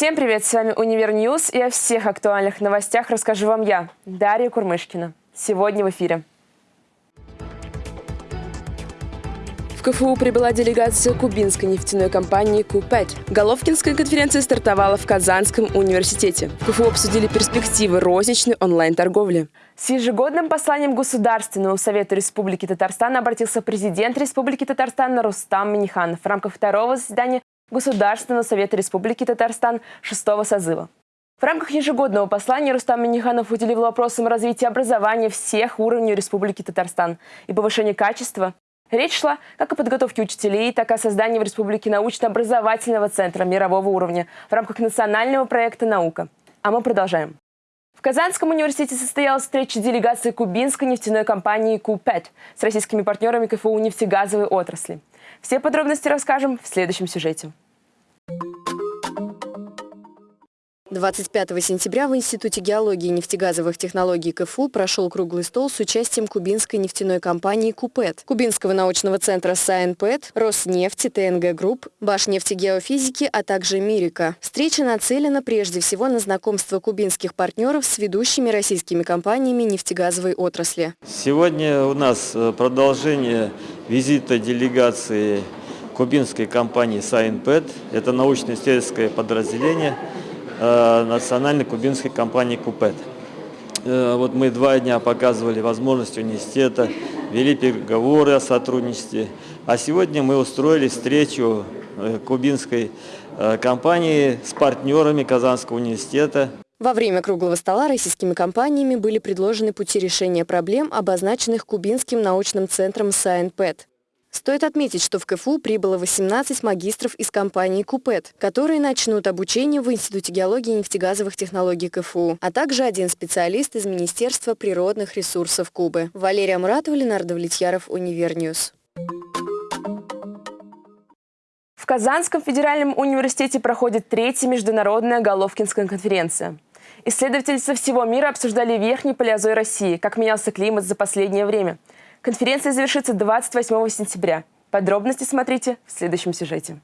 Всем привет, с вами Univer News и о всех актуальных новостях расскажу вам я, Дарья Курмышкина. Сегодня в эфире. В КФУ прибыла делегация кубинской нефтяной компании «Купет». Головкинская конференция стартовала в Казанском университете. В КФУ обсудили перспективы розничной онлайн-торговли. С ежегодным посланием Государственного Совета Республики Татарстан обратился президент Республики Татарстан Рустам Миниханов в рамках второго заседания Государственного Совета Республики Татарстан шестого созыва. В рамках ежегодного послания Рустам Миниханов уделил вопросам развития образования всех уровней Республики Татарстан и повышения качества. Речь шла как о подготовке учителей, так и о создании в Республике научно-образовательного центра мирового уровня в рамках национального проекта «Наука». А мы продолжаем. В Казанском университете состоялась встреча делегации кубинской нефтяной компании КУ-5 с российскими партнерами КФУ нефтегазовой отрасли. Все подробности расскажем в следующем сюжете. 25 сентября в Институте геологии и нефтегазовых технологий КФУ прошел круглый стол с участием кубинской нефтяной компании «Купет», Кубинского научного центра «Сайенпет», Роснефти, ТНГ Групп, Башнефтегеофизики, а также Мирика. Встреча нацелена прежде всего на знакомство кубинских партнеров с ведущими российскими компаниями нефтегазовой отрасли. Сегодня у нас э, продолжение визита делегации кубинской компании «Сайенпет». Это научно-исследовательское подразделение – национальной кубинской компании «Купет». Э, вот мы два дня показывали возможности университета, вели переговоры о сотрудничестве. А сегодня мы устроили встречу э, кубинской компании с партнерами Казанского университета. Во время круглого стола российскими компаниями были предложены пути решения проблем, обозначенных Кубинским научным центром «Сайенпэт». Стоит отметить, что в КФУ прибыло 18 магистров из компании «Купет», которые начнут обучение в Институте геологии и нефтегазовых технологий КФУ, а также один специалист из Министерства природных ресурсов Кубы. Валерия Муратова, Ленар Довлетьяров, Univer News. В Казанском федеральном университете проходит третья международная Головкинская конференция. Исследователи со всего мира обсуждали верхний палеозой России, как менялся климат за последнее время – Конференция завершится 28 сентября. Подробности смотрите в следующем сюжете.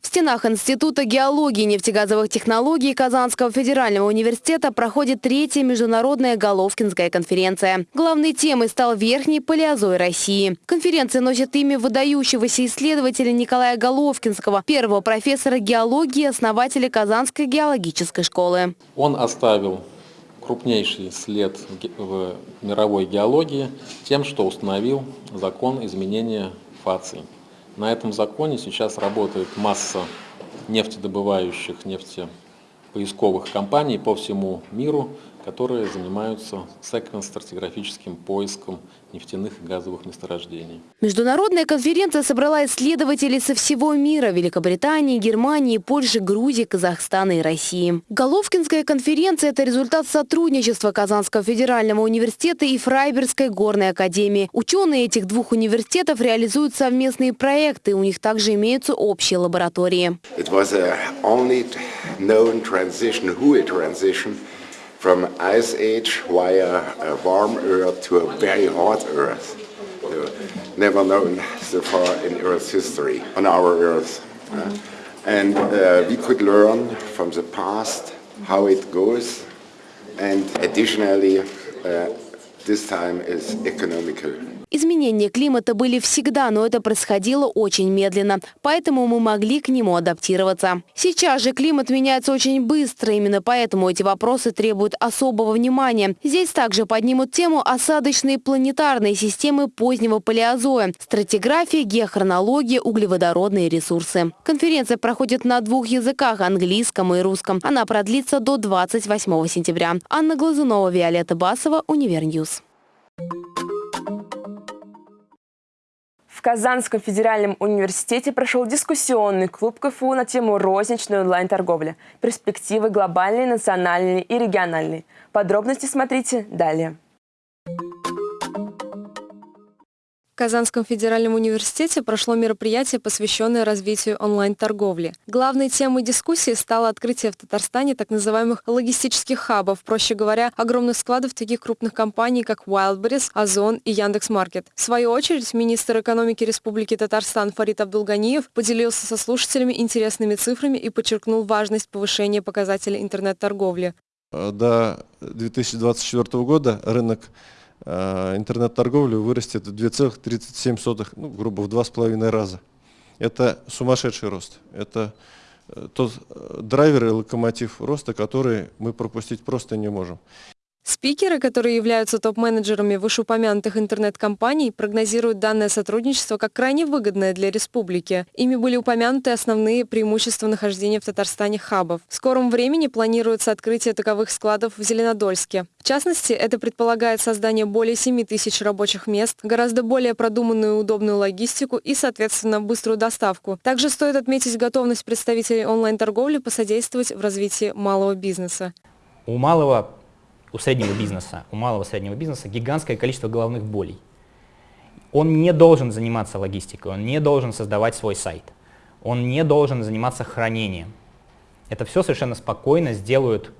В стенах Института геологии и нефтегазовых технологий Казанского федерального университета проходит третья международная Головкинская конференция. Главной темой стал Верхний Палеозой России. Конференция носит имя выдающегося исследователя Николая Головкинского, первого профессора геологии и основателя Казанской геологической школы. Он оставил крупнейший след в мировой геологии тем, что установил закон изменения фаций. На этом законе сейчас работает масса нефтедобывающих, нефтепоисковых компаний по всему миру, которые занимаются секвенс-стратиграфическим поиском нефтяных и газовых месторождений. Международная конференция собрала исследователей со всего мира – Великобритании, Германии, Польши, Грузии, Казахстана и России. Головкинская конференция – это результат сотрудничества Казанского федерального университета и Фрайберской горной академии. Ученые этих двух университетов реализуют совместные проекты, у них также имеются общие лаборатории. It was a only known transition, transition from ice age via a warm earth to a very hot earth. Never known so far in Earth's history, on our Earth. Uh, and uh, we could learn from the past how it goes. And additionally, uh, Изменения климата были всегда, но это происходило очень медленно, поэтому мы могли к нему адаптироваться. Сейчас же климат меняется очень быстро, именно поэтому эти вопросы требуют особого внимания. Здесь также поднимут тему осадочные планетарные системы позднего палеозоя, стратиграфия, геохронология, углеводородные ресурсы. Конференция проходит на двух языках – английском и русском. Она продлится до 28 сентября. Анна Глазунова, Виолетта Басова, Univer News. В Казанском федеральном университете прошел дискуссионный клуб КФУ на тему розничной онлайн-торговли, перспективы глобальные, национальные и региональные. Подробности смотрите далее. В Казанском федеральном университете прошло мероприятие, посвященное развитию онлайн-торговли. Главной темой дискуссии стало открытие в Татарстане так называемых логистических хабов, проще говоря, огромных складов таких крупных компаний, как Wildberries, Озон и Яндекс.Маркет. В свою очередь, министр экономики Республики Татарстан Фарид Абдулганиев поделился со слушателями интересными цифрами и подчеркнул важность повышения показателей интернет-торговли. До 2024 года рынок Э, интернет-торговли вырастет в 2,37, ну, грубо в два с половиной раза. Это сумасшедший рост. Это э, тот э, драйвер и локомотив роста, который мы пропустить просто не можем. Спикеры, которые являются топ-менеджерами вышеупомянутых интернет-компаний, прогнозируют данное сотрудничество как крайне выгодное для республики. Ими были упомянуты основные преимущества нахождения в Татарстане хабов. В скором времени планируется открытие таковых складов в Зеленодольске. В частности, это предполагает создание более 7 тысяч рабочих мест, гораздо более продуманную и удобную логистику и, соответственно, быструю доставку. Также стоит отметить готовность представителей онлайн-торговли посодействовать в развитии малого бизнеса. У малого у среднего бизнеса, у малого среднего бизнеса гигантское количество головных болей. Он не должен заниматься логистикой, он не должен создавать свой сайт, он не должен заниматься хранением. Это все совершенно спокойно сделают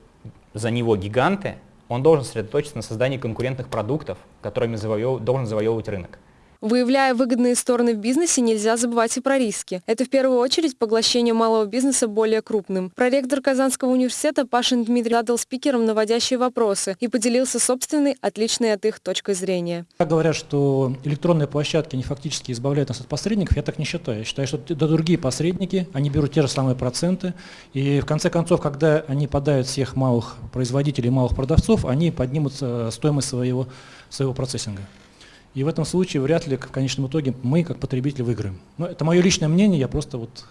за него гиганты, он должен сосредоточиться на создании конкурентных продуктов, которыми завоев... должен завоевывать рынок. Выявляя выгодные стороны в бизнесе, нельзя забывать и про риски. Это в первую очередь поглощение малого бизнеса более крупным. Проректор Казанского университета Пашин Дмитрий задал спикерам наводящие вопросы и поделился собственной, отличной от их точкой зрения. Говорят, что электронные площадки не фактически избавляют нас от посредников, я так не считаю. Я считаю, что это другие посредники, они берут те же самые проценты, и в конце концов, когда они подают всех малых производителей, малых продавцов, они поднимут э, стоимость своего, своего процессинга. И в этом случае вряд ли в конечном итоге мы, как потребители, выиграем. Но это мое личное мнение, я просто вот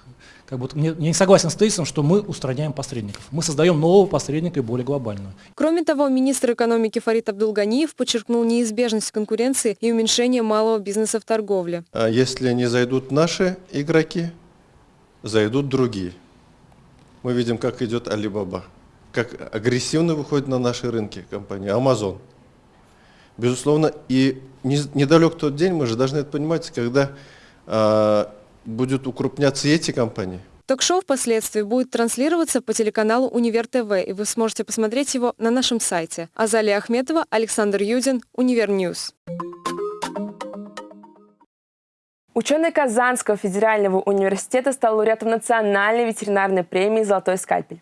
как бы не, не согласен с тезисом, что мы устраняем посредников. Мы создаем нового посредника и более глобального. Кроме того, министр экономики Фарид Абдулганиев подчеркнул неизбежность конкуренции и уменьшение малого бизнеса в торговле. А если не зайдут наши игроки, зайдут другие. Мы видим, как идет Alibaba, как агрессивно выходит на наши рынки компания Amazon. Безусловно, и недалек тот день, мы же должны это понимать, когда э, будут укрупняться эти компании. Ток-шоу впоследствии будет транслироваться по телеканалу Универ ТВ, и вы сможете посмотреть его на нашем сайте. Азалия Ахметова, Александр Юдин, Univer News. Ученый Казанского федерального университета стал лауреатом национальной ветеринарной премии «Золотой скальпель».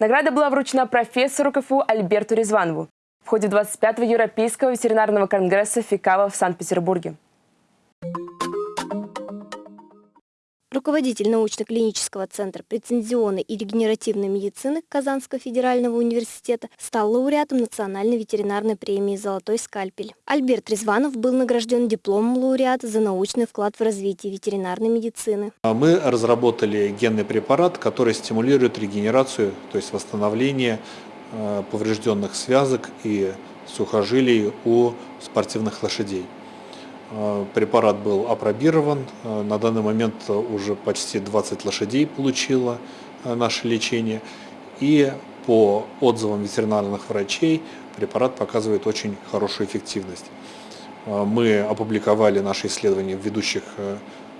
Награда была вручена профессору КФУ Альберту Резванову в ходе 25-го Европейского ветеринарного конгресса ФИКАВа в Санкт-Петербурге. Руководитель научно-клинического центра прецензионной и регенеративной медицины Казанского федерального университета стал лауреатом Национальной ветеринарной премии «Золотой скальпель». Альберт Резванов был награжден дипломом лауреата за научный вклад в развитие ветеринарной медицины. А мы разработали генный препарат, который стимулирует регенерацию, то есть восстановление поврежденных связок и сухожилий у спортивных лошадей. Э, препарат был апробирован. Э, на данный момент уже почти 20 лошадей получило э, наше лечение. И по отзывам ветеринарных врачей препарат показывает очень хорошую эффективность. Мы опубликовали наши исследования в ведущих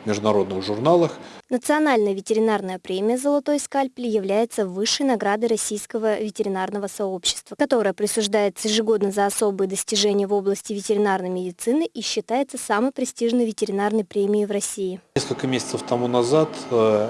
международных журналах. Национальная ветеринарная премия «Золотой скальпель» является высшей наградой российского ветеринарного сообщества, которая присуждается ежегодно за особые достижения в области ветеринарной медицины и считается самой престижной ветеринарной премией в России. Несколько месяцев тому назад э,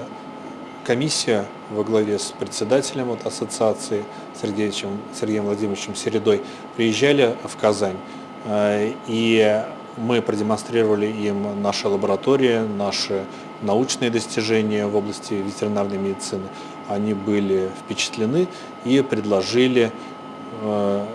комиссия во главе с председателем от ассоциации Сергеем, Сергеем Владимировичем Середой приезжали в Казань. Э, и мы продемонстрировали им наши лаборатории, наши научные достижения в области ветеринарной медицины. Они были впечатлены и предложили э,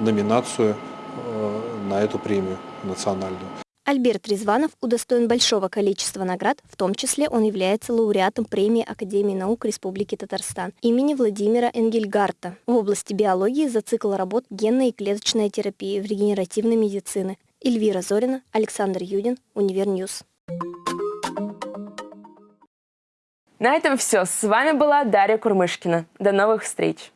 номинацию э, на эту премию национальную. Альберт Резванов удостоен большого количества наград, в том числе он является лауреатом премии Академии наук Республики Татарстан имени Владимира Энгельгарта в области биологии за цикл работ генной и клеточной терапии в регенеративной медицины. Эльвира Зорина, Александр Юдин, Univer News. На этом все. С вами была Дарья Курмышкина. До новых встреч!